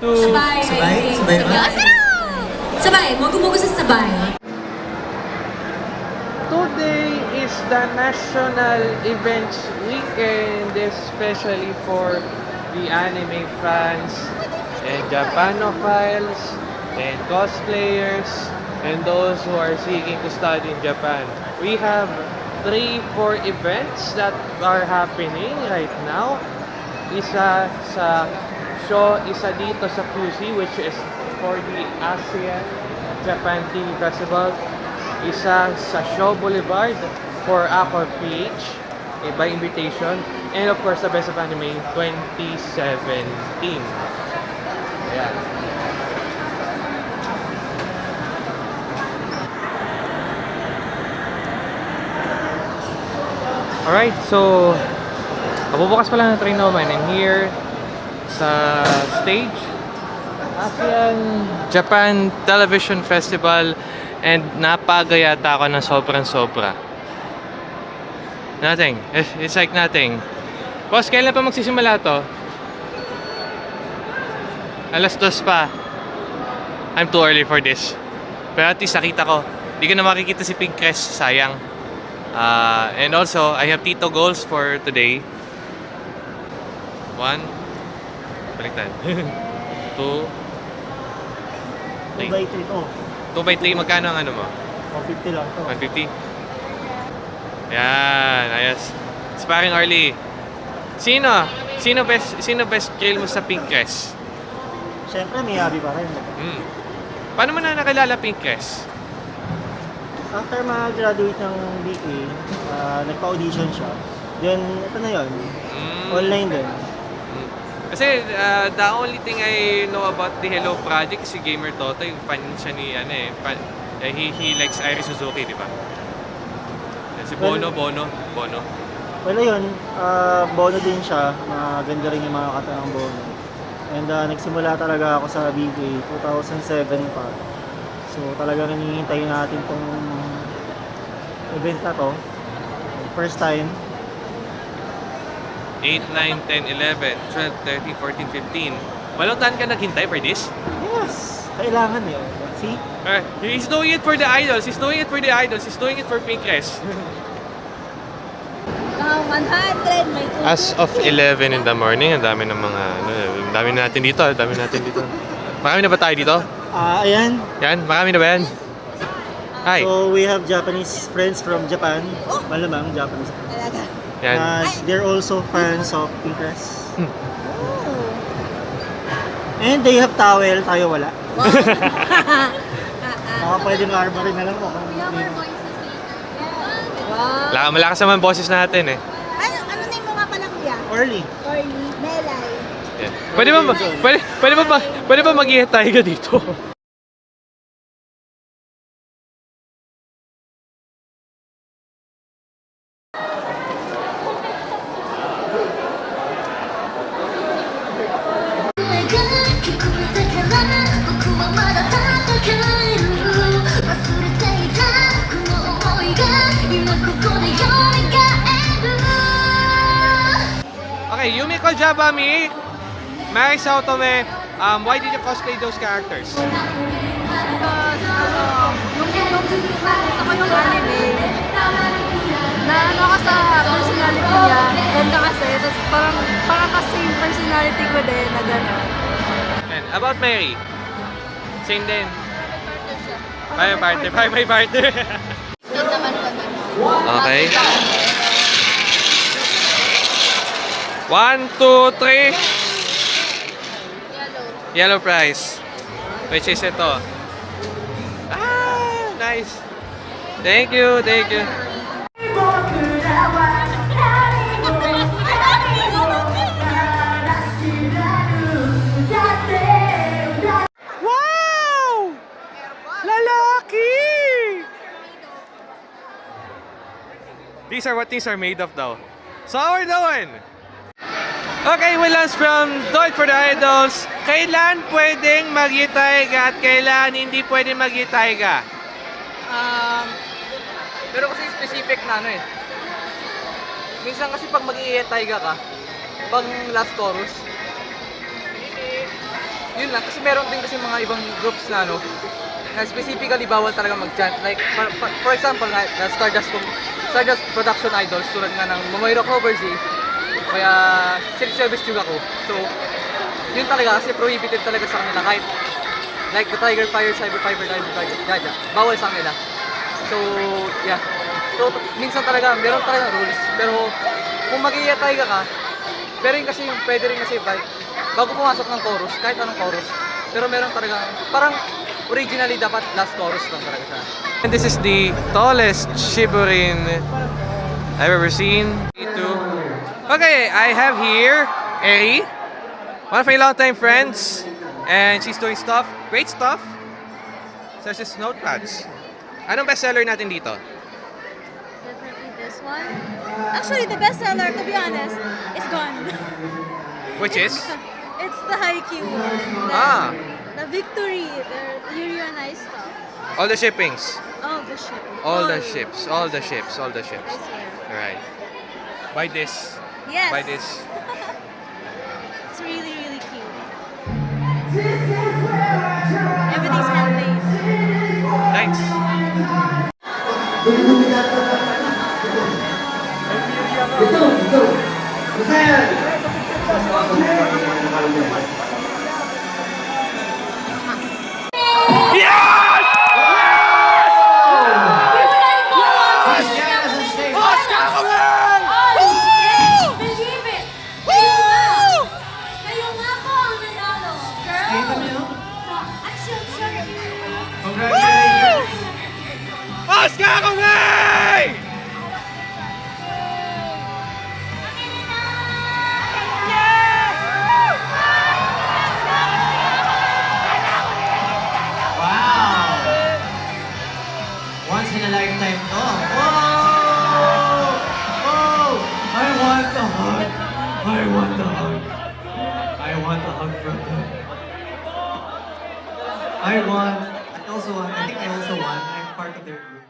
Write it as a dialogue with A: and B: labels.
A: Two.
B: Sabay.
C: Sabay? Sabay ba?
B: Sabay. Mogu-mogu sa sabay.
A: Today is the National Events Weekend, especially for the anime fans and Japanophiles and cosplayers and those who are seeking to study in Japan. We have three, four events that are happening right now. Isa sa show, isa dito sa QC which is for the ASEAN Japan TV Festival. Isa sa Show Boulevard for Aqua PH eh, by invitation. And of course, the Best of Anime 2017. Ayan. Alright, so Kabubukas pa lang ng train naman and here sa stage ASEAN Japan Television Festival and napagayata ako ng sobrang sobra. Nothing. It's, like nothing. Boss, kailan pa magsisimula to? Alas dos pa. I'm too early for this. Pero at least nakita ko. Di ko na makikita si Pink Crest. Sayang. Uh, and also, I have Tito goals for today. One. Baliktad. Two.
C: 2 by 3 to.
A: 2 by 3, magkano ang ano mo?
C: 150 lang to.
A: 150? Yan, ayos. Sparring early. Sino? Sino best sino best trail mo sa Pink Crest?
C: Siyempre, may hobby pa rin.
A: Hmm. Paano mo na nakilala Pink Crest?
C: After mag-graduate ng BA, ah, nagpa-audition siya. Then, ito na yun.
A: Hmm.
C: Online din.
A: Kasi uh, the only thing I know about the Hello Project si Gamer Toto, yung fan siya ni ano eh, fan, eh, he, he likes Iris Suzuki, di ba? Si Bono, Bono, Bono.
C: Well, ayun, ah, bono din siya. Maganda rin yung mga kata ng bono. And ah, nagsimula talaga ako sa BA 2007 pa. So talagang hinihintay natin tong event na to. First time.
A: 8, 9, 10, 11, 12, 13, 14, 15. Walong taon ka naghintay for this?
C: Yes! Kailangan eh. See?
A: Uh, he's doing it for the idols. He's doing it for the idols. He's doing it for Pink Crest.
B: Uh, 100. May
A: As of 11 in the morning, ang dami ng mga, ano, ang dami na natin dito, ang dami natin dito. Marami na ba tayo dito?
C: Ah, ayan.
A: Yan, marami na ba yan? Hi.
C: So we have Japanese friends from Japan. Malamang Japanese friends.
A: Yan.
C: Uh, they're also fans of Pinterest.
B: Oh.
C: And they have towel, tayo wala.
B: Wow.
C: Baka pwede ma-armor rin na lang mo. kung may-
B: wow.
A: Laka, malakas naman boses natin eh.
B: Ano, ano na yung mga pala kuya?
C: Orly.
B: Orly, Melay.
A: Yan. Pwede ba, pwede, pwede ba, pwede ba mag tayo ka dito? Okay, Yumiko Jabami, Mary Saotome, um, why did you cosplay those characters?
D: Because, ano, yung anime, na ano ka sa personality niya, ganda kasi, tapos parang, parang kasi yung personality ko din na gano'n.
A: And about Mary, same din. Bye, partner. Bye, bye, partner. okay. One, two, three. Yellow prize. Which is ito. Ah, nice. Thank you, thank you. Wow! Lalaki! These are what things are made of daw. So how are we doing? Okay, launched from Do It for the Idols. Kailan pwedeng mag-itay ka at kailan hindi pwedeng mag-itay ka?
E: Um, pero kasi specific na ano eh. Minsan kasi pag mag-i-taiga ka, pag last chorus, yun lang, kasi meron din kasi mga ibang groups na ano, na specifically bawal talaga mag-chant. Like, for, for, example, na, na Stardust, Stardust Production Idols, tulad nga ng Momoiro Covers eh, kaya Silk Service Juga ko. So, yun talaga kasi prohibited talaga sa kanila kahit like the Tiger Fire, Cyber Fiber, Diamond Tiger, Jaja, bawal sa kanila. So, yeah. So, minsan talaga, meron talaga rules. Pero, kung mag i ka, pero yun kasi yung pwede rin kasi ba- bago pumasok ng chorus, kahit anong chorus, pero meron talaga, parang originally dapat last chorus lang talaga siya.
A: And this is the tallest Shiburin I've ever seen. Okay, I have here Eri, one of my longtime friends, and she's doing stuff, great stuff, such as notepads. Anong bestseller natin dito?
B: Definitely this one. Actually, the bestseller, to be honest, is gone.
A: Which is?
B: It's the Haikyuu one. The,
A: Ah,
B: the Victory, the Yuri on Ice stuff.
A: all the shippings.
B: All the ship.
A: All the ships, all the ships, all the ships.
B: swear.
A: Alright. Buy this.
B: Yes.
A: Buy this.
B: It's really, really cute. Everything's handmade.
A: Thanks.
B: Believe
F: hug. I want the hug. I want the hug from them. I want. I also want. I think I also want. I'm part of their group.